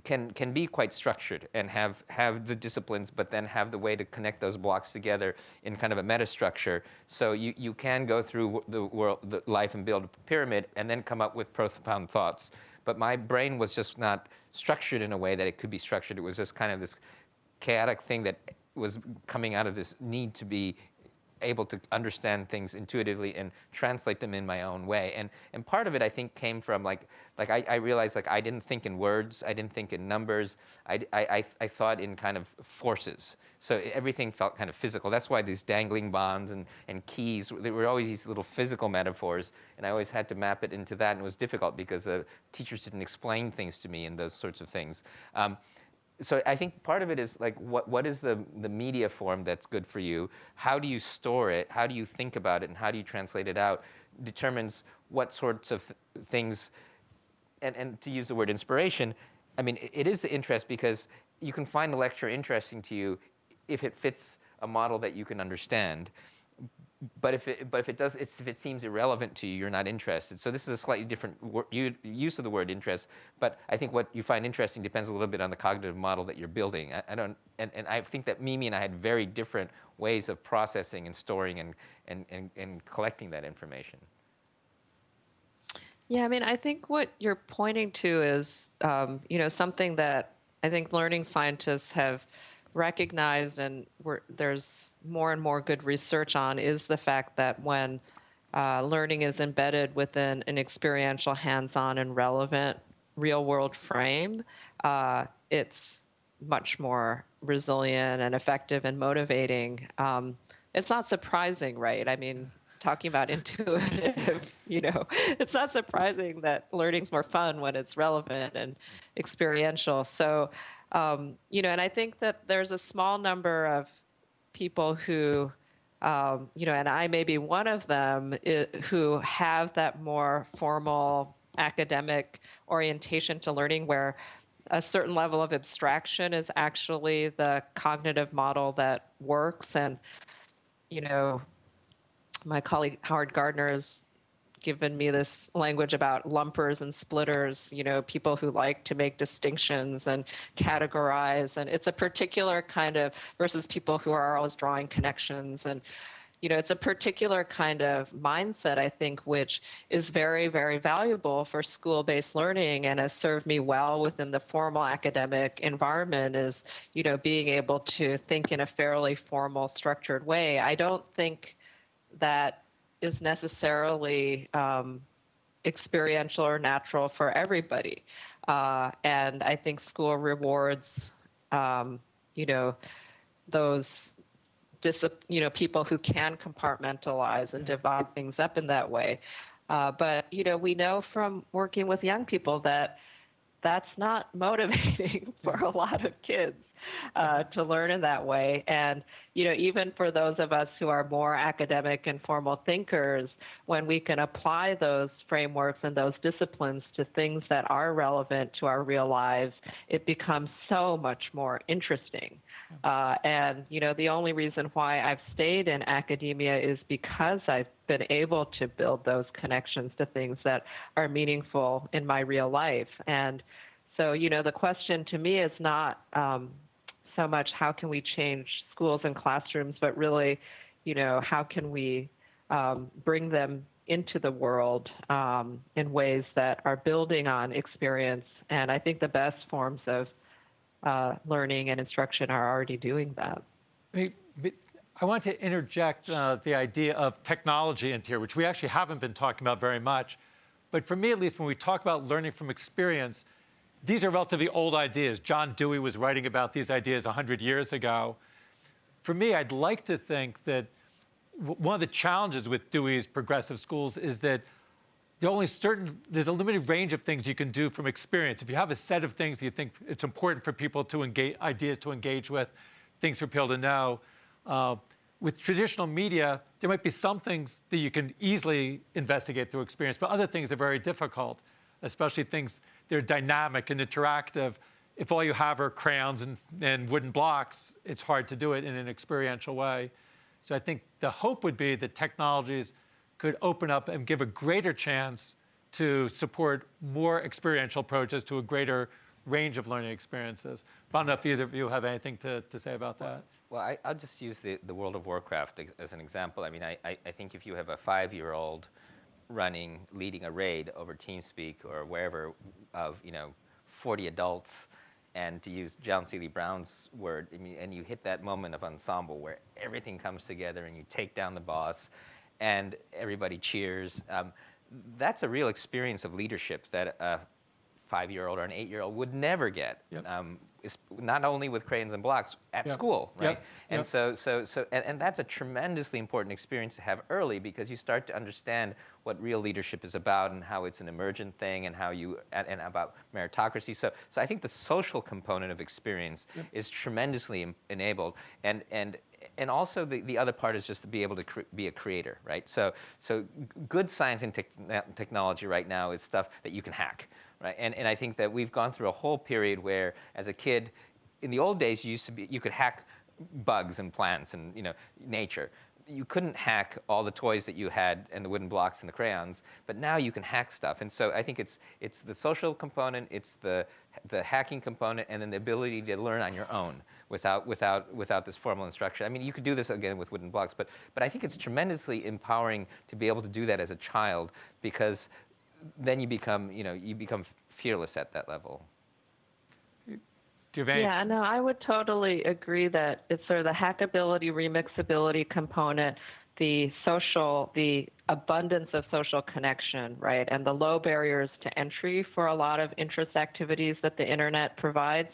can, can be quite structured and have, have the disciplines, but then have the way to connect those blocks together in kind of a metastructure. So you, you can go through the world, the life and build a pyramid and then come up with profound thoughts. But my brain was just not structured in a way that it could be structured. It was just kind of this chaotic thing that was coming out of this need to be able to understand things intuitively and translate them in my own way. And, and part of it, I think, came from like, like I, I realized like I didn't think in words, I didn't think in numbers, I, I, I, thought in kind of forces. So everything felt kind of physical. That's why these dangling bonds and, and keys, there were always these little physical metaphors, and I always had to map it into that, and it was difficult because the teachers didn't explain things to me and those sorts of things. Um, so I think part of it is like what, what is the, the media form that's good for you? How do you store it? How do you think about it? And how do you translate it out? Determines what sorts of th- things, and, and to use the word inspiration, I mean, it, it is the interest because you can find a lecture interesting to you if it fits a model that you can understand. But if it, but if it does, if it seems irrelevant to you, you're not interested. So this is a slightly different use of the word interest. But I think what you find interesting depends a little bit on the cognitive model that you're building. I, I don't, and, and I think that Mimi and I had very different ways of processing and storing and, and, and, and collecting that information. Yeah, I mean, I think what you're pointing to is, um, you know, something that I think learning scientists have recognized, and there's more and more good research on, is the fact that when uh, learning is embedded within an experiential, hands-on, and relevant real-world frame, uh, it's much more resilient and effective and motivating. Um, it's not surprising, right? I mean, talking about intuitive, you know, it's not surprising that learning's more fun when it's relevant and experiential. So, um, you know, and I think that there's a small number of people who, um, you know, and I may be one of them, i who have that more formal academic orientation to learning where a certain level of abstraction is actually the cognitive model that works. And you know my colleague Howard Gardner has given me this language about lumpers and splitters, you know, people who like to make distinctions and categorize. And it's a particular kind of versus people who are always drawing connections. And, you know, it's a particular kind of mindset, I think, which is very, very valuable for school based learning and has served me well within the formal academic environment is, you know, being able to think in a fairly formal, structured way. I don't think that is necessarily um, experiential or natural for everybody. Uh, and I think school rewards, um, you know, those dis- you know people who can compartmentalize and divide things up in that way. Uh, but you know, we know from working with young people that that's not motivating for a lot of kids uh, to learn in that way. And, you know, even for those of us who are more academic and formal thinkers, when we can apply those frameworks and those disciplines to things that are relevant to our real lives, it becomes so much more interesting. Uh, and, you know, the only reason why I've stayed in academia is because I've been able to build those connections to things that are meaningful in my real life. And so, you know, the question to me is not um, so much how can we change schools and classrooms, but really, you know, how can we um, bring them into the world um, in ways that are building on experience. And I think the best forms of uh, learning and instruction are already doing that. I want to interject uh, the idea of technology into here, which we actually haven't been talking about very much. But for me, at least, when we talk about learning from experience, these are relatively old ideas. John Dewey was writing about these ideas 100 years ago. For me, I'd like to think that one of the challenges with Dewey's progressive schools is that there only certain there's a limited range of things you can do from experience. If you have a set of things you think it's important for people to engage ideas to engage with, things for people to know. Uh, with traditional media, there might be some things that you can easily investigate through experience, but other things are very difficult, especially things that are dynamic and interactive. If all you have are crayons and, and wooden blocks, it's hard to do it in an experiential way. So I think the hope would be that technologies could open up and give a greater chance to support more experiential approaches to a greater range of learning experiences. But I don't know if either of you have anything to, to say about that. Well, I, will just use the, the World of Warcraft as an example. I mean, I, I, I think if you have a five-year-old running, leading a raid over TeamSpeak or wherever of, you know, 40 adults, and to use John Seely Brown's word, I mean, and you hit that moment of ensemble where everything comes together and you take down the boss and everybody cheers. Um, that's a real experience of leadership that a five-year-old or an eight-year-old would never get. Yep. Um, not only with crayons and blocks at yep. school, right? Yep. And yep. so, so, so, and, and, that's a tremendously important experience to have early because you start to understand what real leadership is about and how it's an emergent thing and how you and, and about meritocracy. So, so I think the social component of experience is tremendously enabled, and and and also the, the other part is just to be able to be a creator, right? So, so good science and te technology right now is stuff that you can hack, right? And, and I think that we've gone through a whole period where, as a kid, in the old days, you used to be, you could hack bugs and plants and you know nature you couldn't hack all the toys that you had and the wooden blocks and the crayons, but now you can hack stuff. And so I think it's it's the social component, it's the the hacking component, and then the ability to learn on your own without without without this formal instruction. I mean, you could do this again with wooden blocks, but but I think it's tremendously empowering to be able to do that as a child because then you become you know you become fearless at that level. Yeah, no, I would totally agree that it's sort of the hackability, remixability component, the social, the abundance of social connection, right, and the low barriers to entry for a lot of interest activities that the internet provides.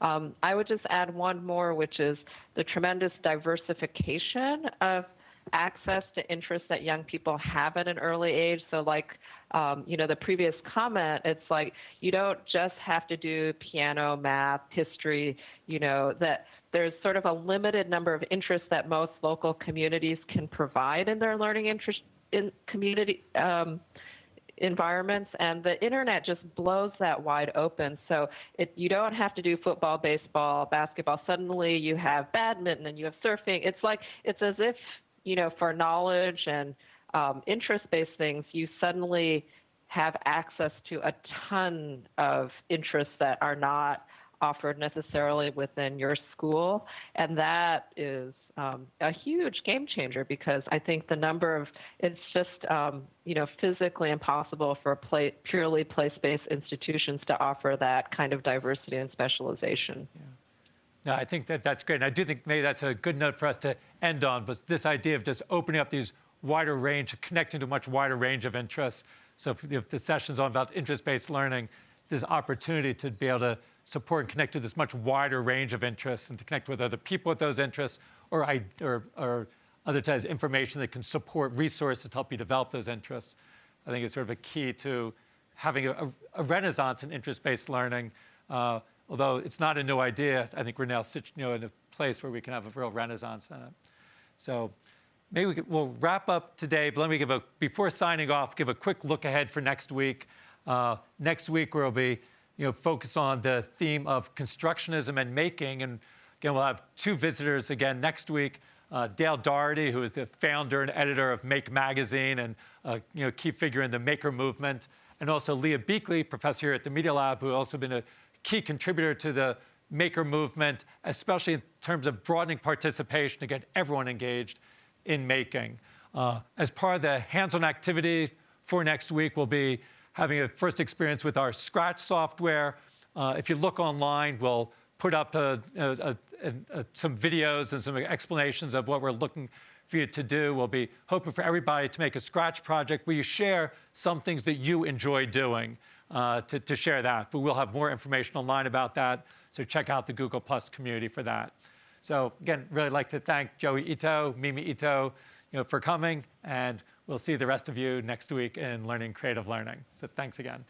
Um, I would just add one more, which is the tremendous diversification of access to interests that young people have at an early age. So, like, um, you know, the previous comment, it's like you don't just have to do piano, math, history, you know, that there's sort of a limited number of interests that most local communities can provide in their learning interest in community. Um, environments and the internet just blows that wide open so it, you don't have to do football baseball basketball suddenly you have badminton and you have surfing it's like it's as if you know, for knowledge and um, interest-based things, you suddenly have access to a ton of interests that are not offered necessarily within your school, and that is um, a huge game changer because I think the number of it's just um, you know physically impossible for play, purely place-based institutions to offer that kind of diversity and specialization. Yeah. No, I think that that's great. And I do think maybe that's a good note for us to end on, but this idea of just opening up these wider range, connecting to a much wider range of interests. So if, if the session's on about interest-based learning, there's opportunity to be able to support and connect to this much wider range of interests and to connect with other people with those interests or, or, or other types of information that can support resources to help you develop those interests. I think is sort of a key to having a, a renaissance in interest-based learning. Uh, although it's not a new idea, I think we're now you know, in a place where we can have a real renaissance in it. So maybe we we'll wrap up today, but let me give a, before signing off, give a quick look ahead for next week. Uh, next week we'll be you know, focused on the theme of constructionism and making. And again, we'll have two visitors again next week. Uh, Dale Dougherty, who is the founder and editor of Make Magazine and uh, you know, key figure in the maker movement, and also Leah Buechley, professor here at the Media Lab, who also been a key contributor to the maker movement, especially in terms of broadening participation to get everyone engaged in making. Uh, as part of the hands-on activity for next week, we'll be having a first experience with our Scratch software. Uh, if you look online, we'll put up a, a, a, some videos and some explanations of what we're looking for you to do. We'll be hoping for everybody to make a Scratch project where you share some things that you enjoy doing uh, to, to share that. But we'll have more information online about that, so check out the Google Plus community for that. So again, really like to thank Joi Ito, Mimi Ito, you know, for coming, and we'll see the rest of you next week in Learning Creative Learning. So thanks again.